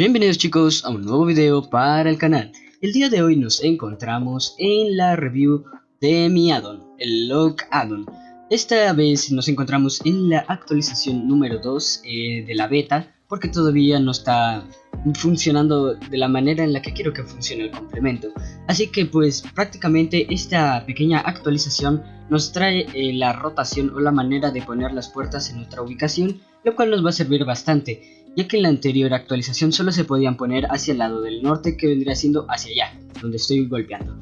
Bienvenidos chicos a un nuevo video para el canal. El día de hoy nos encontramos en la review de mi addon, el Log Addon. Esta vez nos encontramos en la actualización número 2 eh, de la beta, porque todavía no está funcionando de la manera en la que quiero que funcione el complemento. Así que pues prácticamente esta pequeña actualización nos trae eh, la rotación o la manera de poner las puertas en otra ubicación, lo cual nos va a servir bastante ya que en la anterior actualización solo se podían poner hacia el lado del norte que vendría siendo hacia allá, donde estoy golpeando.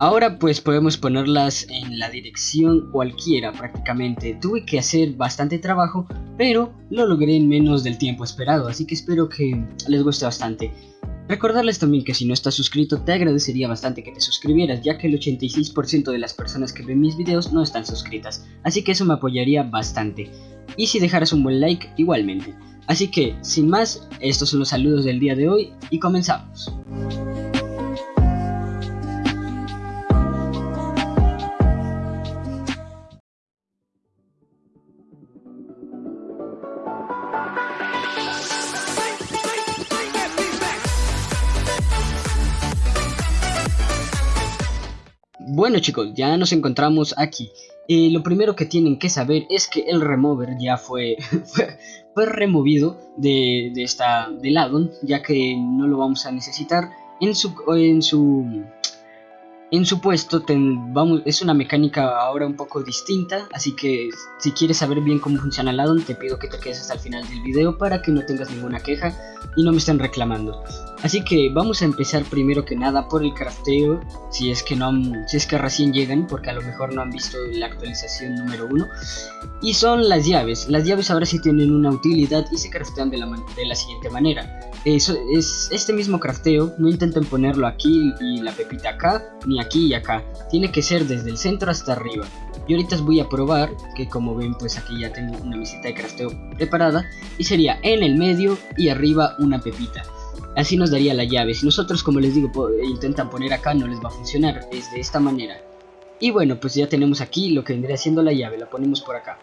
Ahora pues podemos ponerlas en la dirección cualquiera prácticamente. Tuve que hacer bastante trabajo, pero lo logré en menos del tiempo esperado, así que espero que les guste bastante. Recordarles también que si no estás suscrito te agradecería bastante que te suscribieras ya que el 86% de las personas que ven mis videos no están suscritas, así que eso me apoyaría bastante. Y si dejaras un buen like igualmente. Así que, sin más, estos son los saludos del día de hoy y comenzamos. Bueno chicos, ya nos encontramos aquí. Eh, lo primero que tienen que saber es que el remover ya fue, fue, removido de, de esta, del addon, ya que no lo vamos a necesitar en su, en su en su puesto vamos, es una mecánica ahora un poco distinta, así que si quieres saber bien cómo funciona el addon te pido que te quedes hasta el final del video para que no tengas ninguna queja y no me estén reclamando. Así que vamos a empezar primero que nada por el crafteo, si es que no si es que recién llegan, porque a lo mejor no han visto la actualización número 1. Y son las llaves, las llaves ahora sí tienen una utilidad y se craftean de la, de la siguiente manera. Eso es este mismo crafteo, no intenten ponerlo aquí y la pepita acá, ni y acá, tiene que ser desde el centro hasta arriba. Y ahorita voy a probar, que como ven pues aquí ya tengo una visita de crafteo preparada, y sería en el medio y arriba una pepita. Así nos daría la llave, si nosotros como les digo intentan poner acá no les va a funcionar, es de esta manera. Y bueno pues ya tenemos aquí lo que vendría siendo la llave, la ponemos por acá.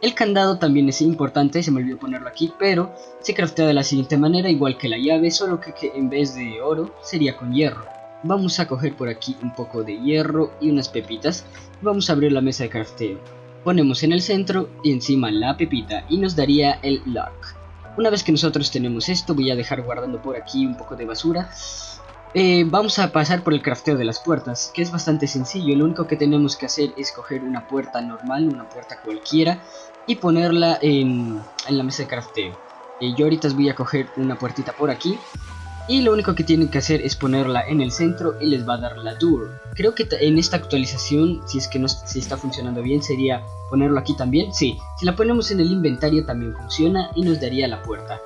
El candado también es importante, se me olvidó ponerlo aquí, pero se craftea de la siguiente manera, igual que la llave, solo que en vez de oro sería con hierro vamos a coger por aquí un poco de hierro y unas pepitas vamos a abrir la mesa de crafteo. Ponemos en el centro y encima la pepita y nos daría el lock. Una vez que nosotros tenemos esto voy a dejar guardando por aquí un poco de basura. Eh, vamos a pasar por el crafteo de las puertas que es bastante sencillo. Lo único que tenemos que hacer es coger una puerta normal una puerta cualquiera y ponerla en, la mesa de crafteo. Eh, yo ahorita voy a coger una puertita por aquí y lo único que tienen que hacer es ponerla en el centro y les va a dar la door. Creo que en esta actualización, si es que no si está funcionando bien, sería ponerlo aquí también. Sí, si la ponemos en el inventario también funciona y nos daría la puerta.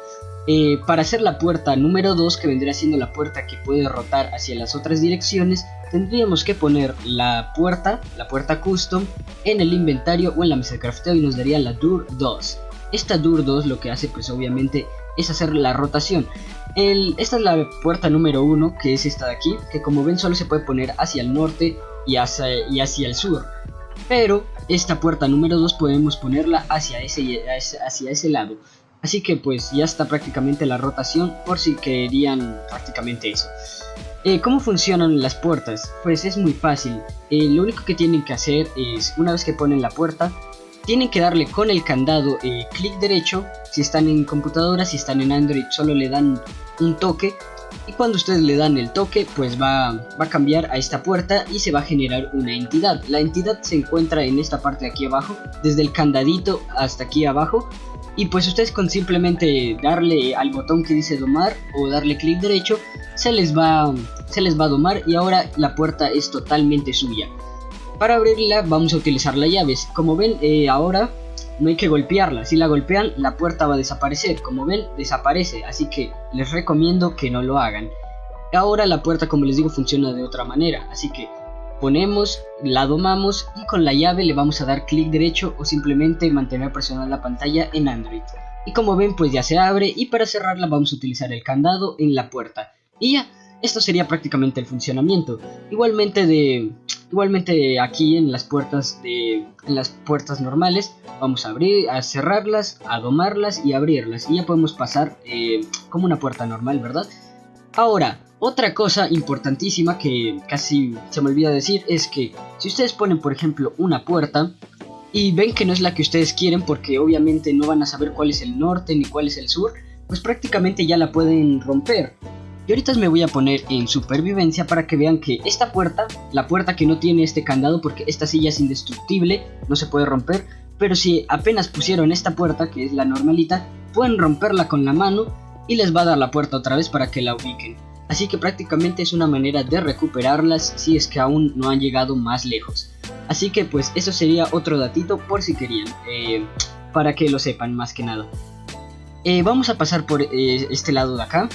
Eh, para hacer la puerta número 2, que vendría siendo la puerta que puede rotar hacia las otras direcciones, tendríamos que poner la puerta, la puerta custom, en el inventario o en la mesa de crafteo y nos daría la door 2. Esta door 2 lo que hace pues obviamente es hacer la rotación. Esta es la puerta número 1, que es esta de aquí, que como ven solo se puede poner hacia el norte y hacia, el sur. Pero esta puerta número 2 podemos ponerla hacia ese, hacia ese lado. Así que pues ya está prácticamente la rotación por si querían prácticamente eso. Eh, ¿Cómo funcionan las puertas? Pues es muy fácil. Eh, lo único que tienen que hacer es, una vez que ponen la puerta, tienen que darle con el candado clic derecho, si están en computadora, si están en Android solo le dan un toque y cuando ustedes le dan el toque pues va, va, a cambiar a esta puerta y se va a generar una entidad. La entidad se encuentra en esta parte de aquí abajo, desde el candadito hasta aquí abajo y pues ustedes con simplemente darle al botón que dice domar o darle clic derecho se les va, se les va a domar y ahora la puerta es totalmente suya. Para abrirla vamos a utilizar la llave. Como ven, eh, ahora no hay que golpearla. Si la golpean, la puerta va a desaparecer. Como ven, desaparece. Así que les recomiendo que no lo hagan. Ahora la puerta, como les digo, funciona de otra manera. Así que ponemos, la domamos y con la llave le vamos a dar clic derecho o simplemente mantener presionada la pantalla en Android. Y como ven, pues ya se abre y para cerrarla vamos a utilizar el candado en la puerta. Y ya, esto sería prácticamente el funcionamiento. Igualmente de Igualmente aquí en las puertas de en las puertas normales vamos a abrir, a cerrarlas, a domarlas y abrirlas y ya podemos pasar eh, como una puerta normal, ¿verdad? Ahora, otra cosa importantísima que casi se me olvida decir es que si ustedes ponen por ejemplo una puerta y ven que no es la que ustedes quieren porque obviamente no van a saber cuál es el norte ni cuál es el sur, pues prácticamente ya la pueden romper. Y ahorita me voy a poner en supervivencia para que vean que esta puerta, la puerta que no tiene este candado porque esta silla es indestructible, no se puede romper, pero si apenas pusieron esta puerta, que es la normalita, pueden romperla con la mano y les va a dar la puerta otra vez para que la ubiquen. Así que prácticamente es una manera de recuperarlas si es que aún no han llegado más lejos. Así que pues eso sería otro datito por si querían, eh, para que lo sepan más que nada. Eh, vamos a pasar por eh, este lado de acá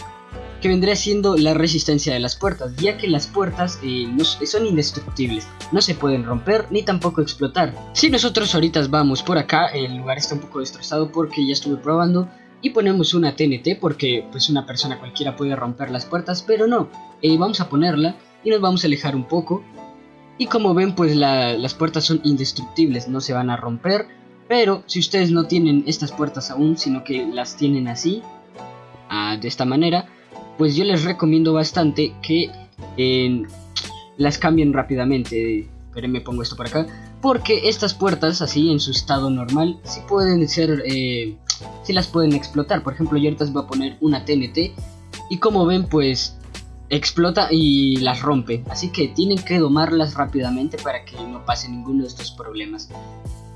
que vendría siendo la resistencia de las puertas, ya que las puertas eh, son indestructibles, no se pueden romper ni tampoco explotar. Si nosotros ahorita vamos por acá, el lugar está un poco destrozado porque ya estuve probando y ponemos una TNT porque pues una persona cualquiera puede romper las puertas, pero no, eh, vamos a ponerla y nos vamos a alejar un poco. Y como ven pues las puertas son indestructibles, no se van a romper, pero si ustedes no tienen estas puertas aún, sino que las tienen así, ah, de esta manera, pues yo les recomiendo bastante que las cambien rápidamente. Pero me pongo esto por acá. Porque estas puertas, así en su estado normal, sí pueden ser. Eh, sí las pueden explotar. Por ejemplo, yo ahorita voy a poner una TNT. Y como ven, pues explota y las rompe. Así que tienen que domarlas rápidamente para que no pase ninguno de estos problemas.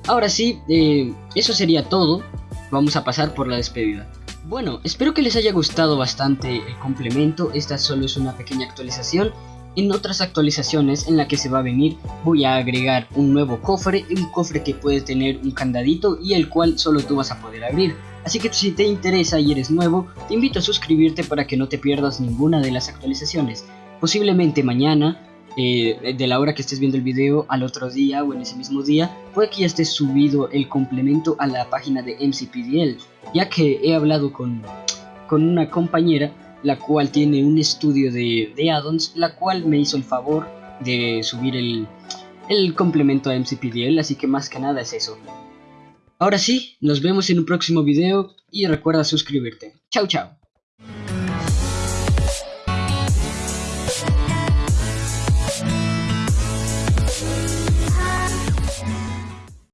Ahora sí, eh, eso sería todo. Vamos a pasar por la despedida. Bueno, espero que les haya gustado bastante el complemento, esta solo es una pequeña actualización. En otras actualizaciones en la que se va a venir voy a agregar un nuevo cofre, un cofre que puede tener un candadito y el cual solo tú vas a poder abrir. Así que si te interesa y eres nuevo, te invito a suscribirte para que no te pierdas ninguna de las actualizaciones. Posiblemente mañana eh, de la hora que estés viendo el video al otro día o en ese mismo día, puede que ya esté subido el complemento a la página de MCPDL, ya que he hablado con, con una compañera la cual tiene un estudio de, de addons, la cual me hizo el favor de subir el, el complemento a MCPDL, así que más que nada es eso. Ahora sí, nos vemos en un próximo video y recuerda suscribirte. Chao, chao.